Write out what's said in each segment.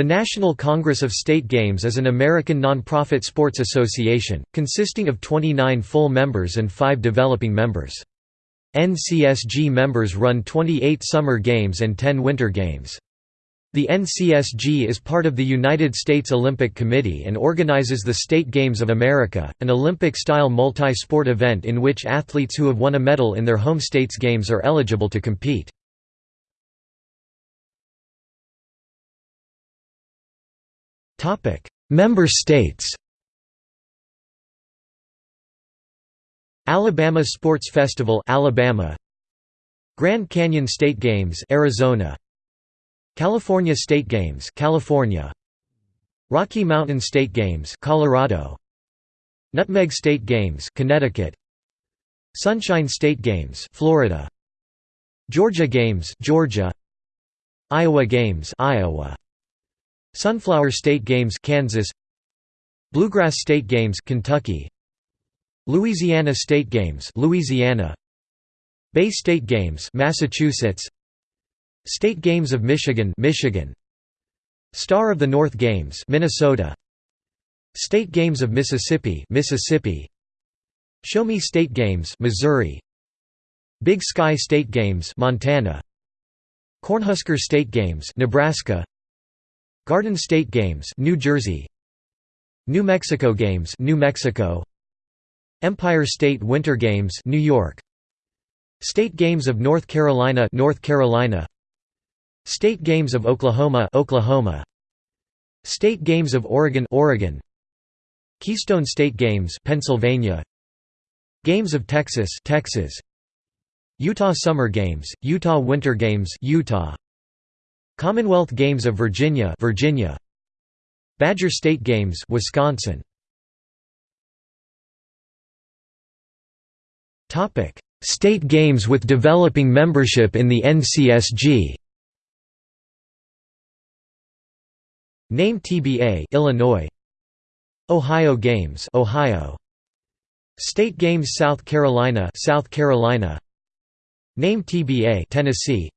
The National Congress of State Games is an American nonprofit sports association, consisting of 29 full members and 5 developing members. NCSG members run 28 summer games and 10 winter games. The NCSG is part of the United States Olympic Committee and organizes the State Games of America, an Olympic-style multi-sport event in which athletes who have won a medal in their home state's games are eligible to compete. Topic: Member states. Alabama Sports Festival, Alabama. Grand Canyon State Games, Arizona. California State Games, California. Rocky Mountain State Games, Colorado. Nutmeg State Games, Connecticut. Sunshine State Games, Florida. Georgia Games, Georgia. Iowa Games, Iowa. Sunflower State Games Kansas. Bluegrass State Games Kentucky. Louisiana State Games Louisiana. Bay State Games Massachusetts. State Games of Michigan Michigan. Star of the North Games Minnesota. State Games of Mississippi Mississippi. Show Me State Games Missouri. Big Sky State Games Montana. Cornhusker State Games Nebraska Garden State Games, New Jersey. New Mexico Games, New Mexico. Empire State Winter Games, New York. State Games of North Carolina, North Carolina. State Games of Oklahoma, Oklahoma. State Games of Oregon, Oregon. Keystone State Games, Pennsylvania. Games of Texas, Texas. Utah Summer Games, Utah Winter Games, Utah. Commonwealth Games of Virginia, Virginia. Badger State Games, Wisconsin. Topic: State Games with developing membership in the NCSG. Name TBA, Illinois. Ohio Games, Ohio. State Games South Carolina, South Carolina. Name TBA, Tennessee.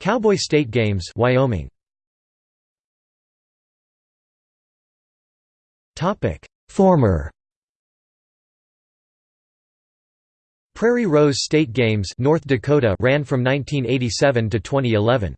Cowboy State Games Wyoming. Former. Prairie Rose State Games North Dakota ran from 1987 to 2011